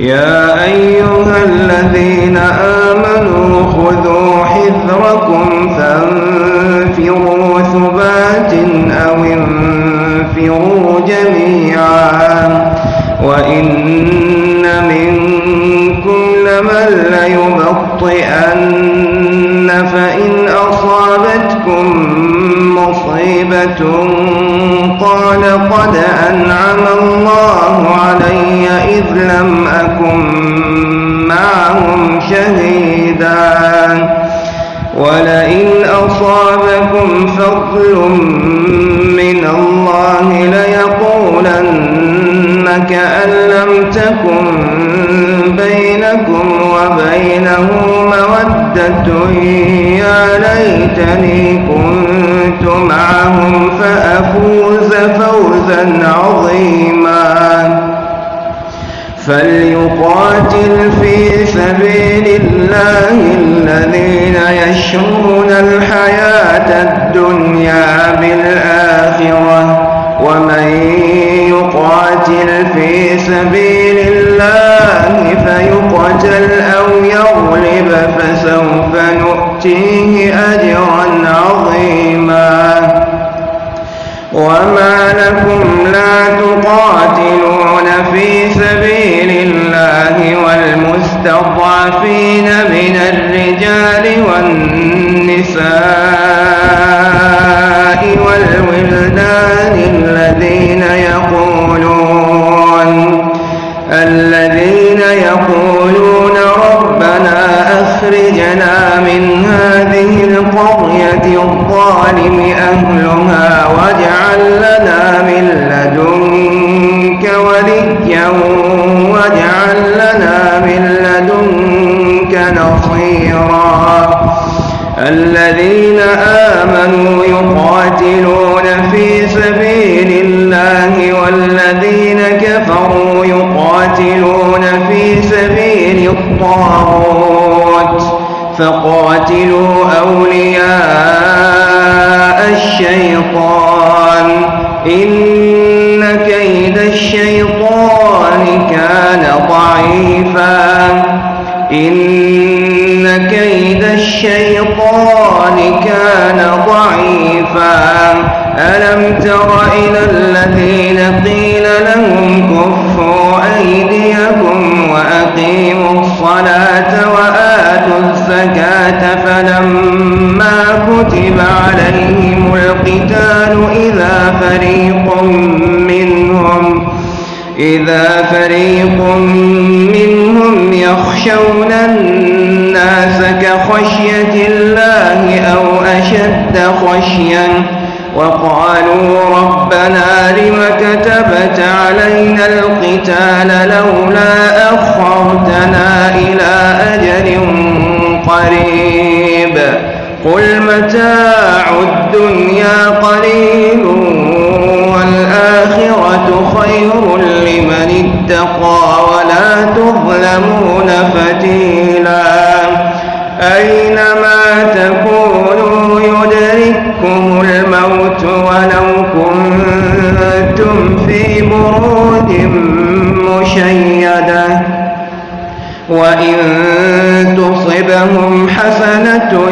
يا أيها الذين آمنوا خذوا حذركم فانفروا ثبات أو انفروا جميعا وإن منكم لمن ليبطئن فإن أصابتكم مصيبة قال قد أنعم الله فضل من الله ليقولن كأن لم تكن بينكم وبينه مودة يا ليتني كنت معهم فأفوز فوزا عظيما فليقاتل في سبيل الله الذين يشرون الحياة الدنيا بالآخرة. ومن يقاتل في سبيل الله فيقتل أو يغلب فسوف نؤتيه أجرا عظيما. وما لكم لا تقاتلون والمستضعفين من الرجال والنساء والولدان الذين يقولون الذين يقولون ربنا أخرجنا من هذه القرية الظالم أهلها واجعل لنا من لدنك وليا واجعل لنا من لدنك نصيرا. الذين آمنوا يقاتلون في سبيل الله والذين كفروا يقاتلون في سبيل الطاغوت. فقاتلوا أولياء الشيطان. إن إذا فريق منهم يخشون الناس كخشية الله أو أشد خشيا وقالوا ربنا لم كتبت علينا القتال لولا أخرتنا إلى أجل قريب قل متاع الدنيا قليل والآخرة خير لمن اتقى ولا تظلمون فتيلا. أينما تكونوا يدرككم الموت ولو كنتم في برود مشيدة. وإن تصبهم حسنة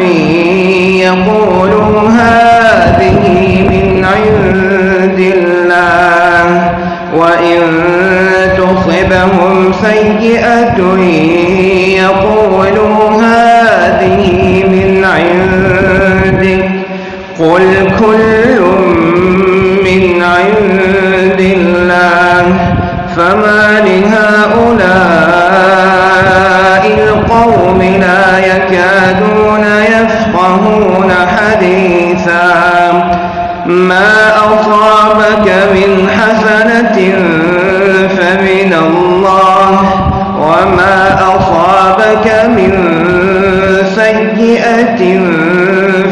يقولوا هذه من عند وإن تصبهم سيئة يقولوا هذه من عندك قل كل أصابك من سيئة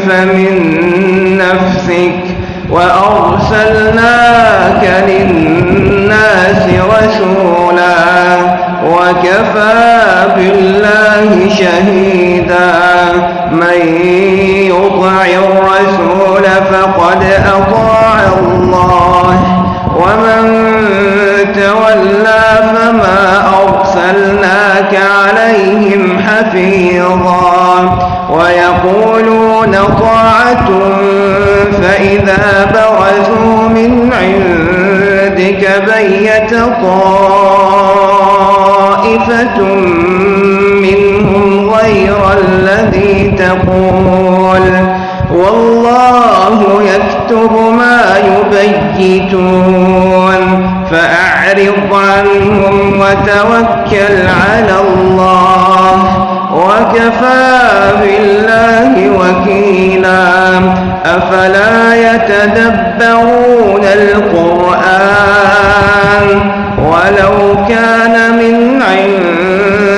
فمن نفسك وأرسلناك للناس رسولا وكفى بالله شهيدا. من يطع الرسول فقد أطاع حفيظا ويقولون طاعة فإذا برزوا من عندك بيت طائفة منهم غير الذي تقول والله يكتب ما يبيتون فأعرض عنهم وتوكل على الله وكفى بالله وكيلا. أفلا يتدبرون القرآن ولو كان من عند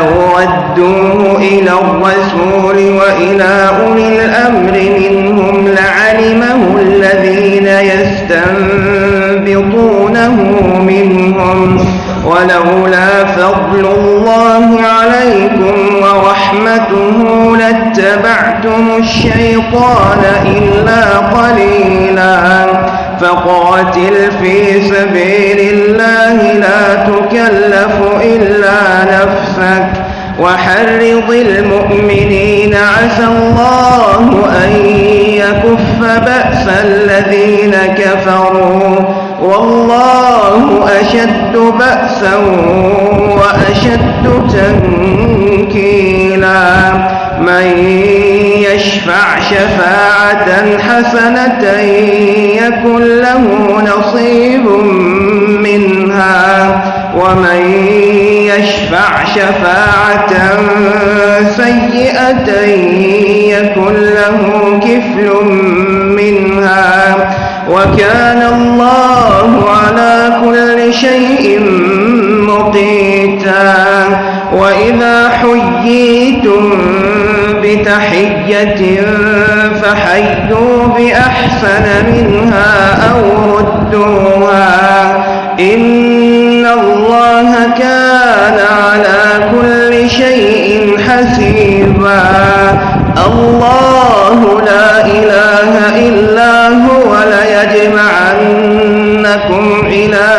ولو ردوه إلى الرسول وإلى أولي الأمر منهم لعلمه الذين يستنبطونه منهم ولولا فضل الله عليكم ورحمته لاتبعتم الشيطان إلا قليلا فقاتل في سبيل الله لا تكلف إلا نفسك. وحرض المؤمنين عسى الله أن يكف بأس الذين كفروا. والله أشد بأسا وأشد تنكيلا. من يشفع شفاعة حسنة يكن له نصيب منها. ومن يشفع شفاعة سيئة يكن له كفل منها. وكان الله على كل شيء مقيتا. وإذا حييتم بتحية فحيوا بأحسن منها أو ردوها إن الله كان على كل شيء حسيبا الله لا إله إلا هو ليجمعنكم إلى